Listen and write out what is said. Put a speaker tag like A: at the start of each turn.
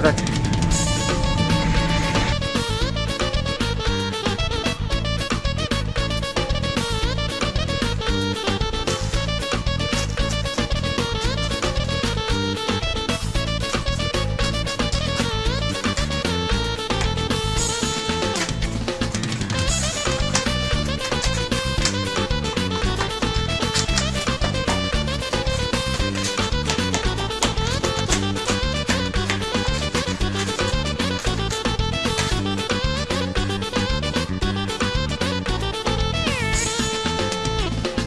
A: график.